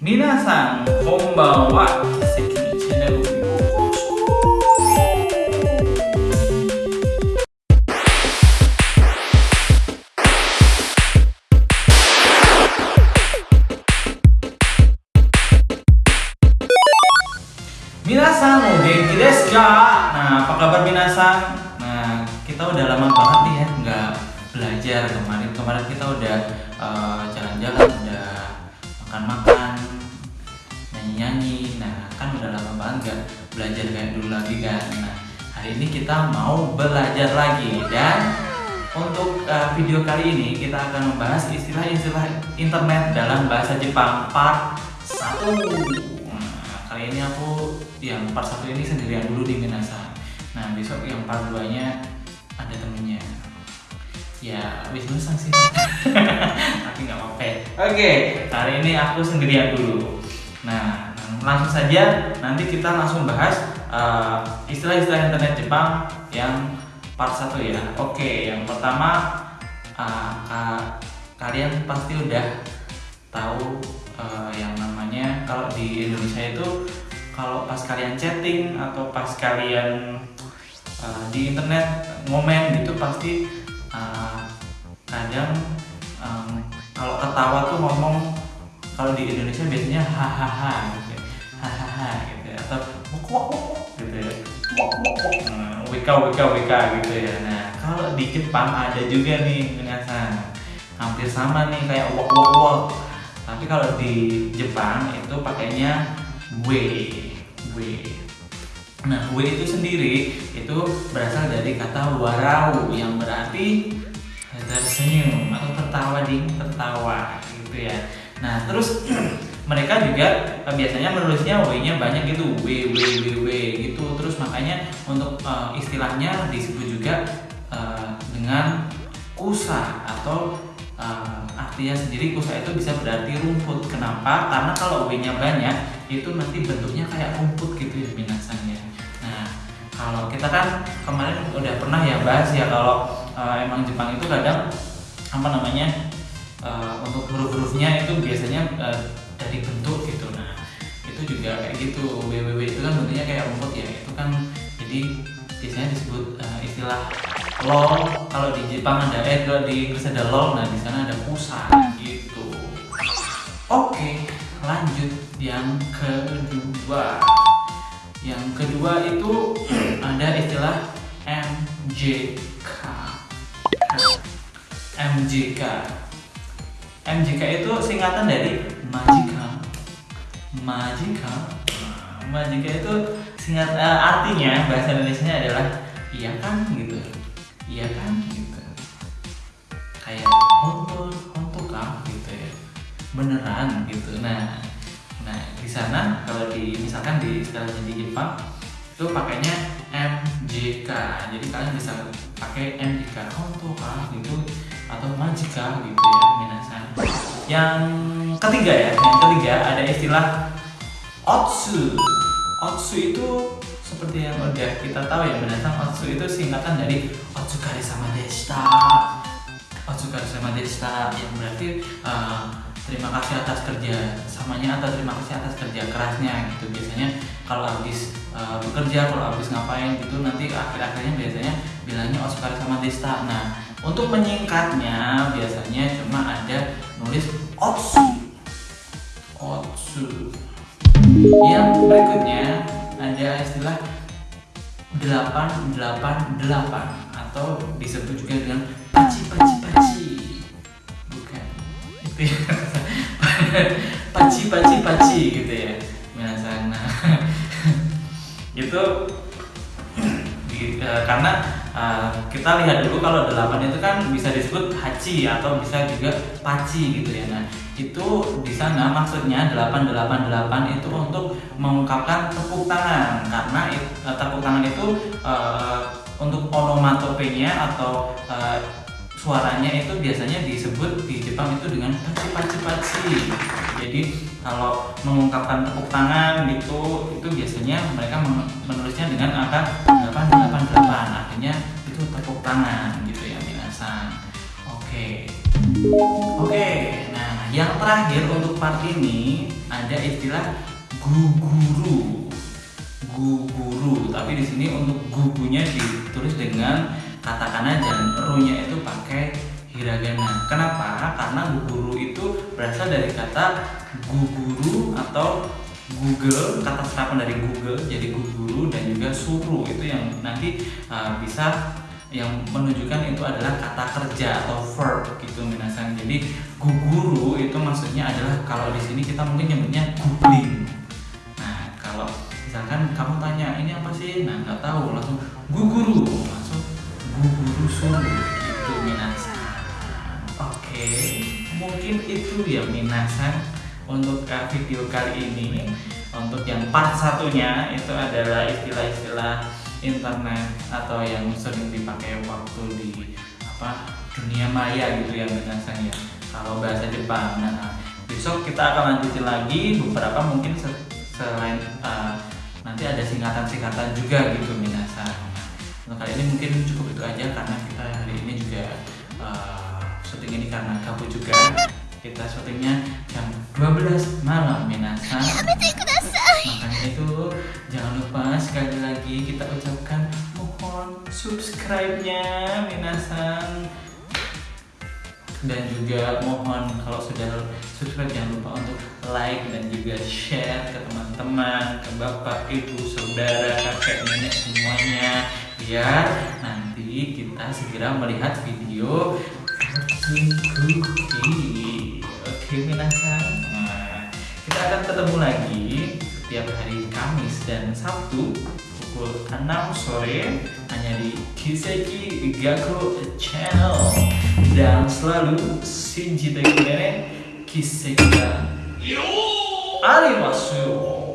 Minasan, konbanwa, Sekiri Channel Minasan, Genki desu Nah, apa kabar Minasan? Nah, kita udah lama banget nih ya nggak belajar kemarin. Kemarin kita udah eh, jalan-jalan, uh, jalan -jalan, udah makan-makan belajar kayak dulu lagi kan. Nah, hari ini kita mau belajar lagi. Dan untuk eh, video kali ini kita akan membahas istilah-istilah internet dalam bahasa Jepang part 1 Nah, kali ini aku yang part 1 ini sendirian dulu di Minasa Nah, besok yang part 2 nya ada temennya. Ya, wis sang sih Tapi nggak apa-apa Oke, hari ini aku sendirian dulu. Nah, langsung saja nanti kita langsung bahas eh, istilah-istilah internet Jepang yang part 1 ya. Oke, yang pertama eh, ka- kalian pasti udah tahu eh, yang namanya kalau di Indonesia itu kalau pas kalian chatting atau pas kalian eh, di internet ngomen gitu pasti eh, kadang em, kalau ketawa tuh ngomong kalau di Indonesia biasanya hahaha wok gitu ya. Wok Nah, wika wika wika gitu ya. Nah kalau di Jepang ada juga nih minasan. Hampir sama nih kayak wok wok wok. Tapi kalau di Jepang itu pakainya we we nah we itu sendiri itu berasal dari kata warau yang berarti tersenyum atau tertawa ding tertawa gitu ya. Nah terus mereka juga eh, biasanya menulisnya w-nya banyak gitu w w w w gitu. Terus makanya untuk eh, istilahnya disebut juga eh, dengan kusa atau eh, artinya sendiri kusa itu bisa berarti rumput. Kenapa? Karena kalau w-nya banyak itu nanti bentuknya kayak rumput gitu ya binasannya nah kalau kita kan kemarin udah pernah ya bahas ya kalau eh, emang Jepang itu kadang apa namanya eh, untuk huruf-hurufnya itu biasanya eh, dari bentuk gitu. Nah itu juga kayak gitu. Www itu kan bentuknya kayak rumput ya. Itu kan jadi biasanya disebut eh, istilah lol. Kalau di Jepang ada eh kalau di Inggris ada lol nah di sana ada pusa gitu. Oke lanjut yang kedua. Yang kedua itu ada istilah MJK MJK MJK itu singkatan dari majikan majikan Nah, majikan itu singkat eh, artinya bahasa Indonesia adalah iya kan? gitu. Iya kan? gitu. Kayak honto honto kah? gitu ya. Beneran gitu. Nah nah di sana kalau di misalkan di istilahnya di Jepang itu pakainya MJK jadi kalian bisa pakai MJK honto kah? gitu atau majika gitu ya minasan. Yang ketiga ya yang ketiga ada istilah otsu. Otsu itu seperti yang udah kita tahu ya minasan. Otsu itu singkatan dari otsukare sama deshita. Otsukare sama deshita yang berarti eh, terima kasih atas kerja samanya atau terima kasih atas kerja kerasnya gitu. Biasanya kalau habis eh, bekerja kalau habis ngapain gitu nanti akhir-akhirnya biasanya bilangnya otsukare sama deshita nah untuk menyingkatnya biasanya cuma ada nulis otsu. Otsu. Yang berikutnya ada istilah 888 atau disebut juga dengan paci paci paci paci paci paci gitu ya. Minasan nah itu eh, karena eh, kita lihat dulu kalau delapan itu kan bisa disebut hachi atau bisa juga paci gitu ya. Nah itu di sana maksudnya 888 itu untuk mengungkapkan tepuk tangan. Karena eh, tepuk tangan itu eh, untuk onomatopenya atau eh, suaranya itu biasanya disebut di Jepang itu dengan paci paci paci jadi kalau mengungkapkan tepuk tangan gitu itu biasanya mereka men- menulisnya dengan angka 888 artinya itu tepuk tangan gitu ya minasan oke. Oke. Nah yang terakhir untuk part ini ada istilah guguru. Guguru, tapi di sini untuk gugunya ditulis dengan katakana dan ru-nya itu pakai hiragana. Kenapa? Karena guguru itu berasal dari kata guguru atau Google kata serapan dari Google jadi guguru dan juga suruh itu yang nanti uh, bisa yang menunjukkan itu adalah kata kerja atau verb gitu minasan jadi guguru itu maksudnya adalah kalau di sini kita mungkin nyebutnya googling nah kalau misalkan kamu tanya ini apa sih? Nah nggak tahu langsung guguru guguru suruh itu minasan oke mungkin itu ya minasan untuk uh, video kali ini. Untuk yang part satunya itu adalah istilah-istilah internet atau yang sering dipakai waktu di apa dunia maya gitu ya binasan ya kalau bahasa Jepang. Nah besok kita akan lanjutin lagi beberapa mungkin selain uh, nanti ada singkatan-singkatan juga gitu binasan untuk kali ini mungkin cukup itu aja karena kita hari ini juga uh, syuting ini karena kabut juga. Kita syutingnya jam 12 malam minasan makanya itu jangan lupa sekali lagi kita ucapkan mohon subscribe-nya minasan dan juga mohon kalau sudah subscribe jangan lupa untuk like dan juga share ke teman-teman, ke bapak, ibu, saudara, kakek, nenek semuanya biar nanti kita segera melihat video Cookie. Oke, minasan. Nah, kita akan ketemu lagi setiap hari Kamis dan Sabtu pukul 6 sore hanya di Kiseki Gakko Channel dan selalu Shinji Tekune Kiseki Arimasu.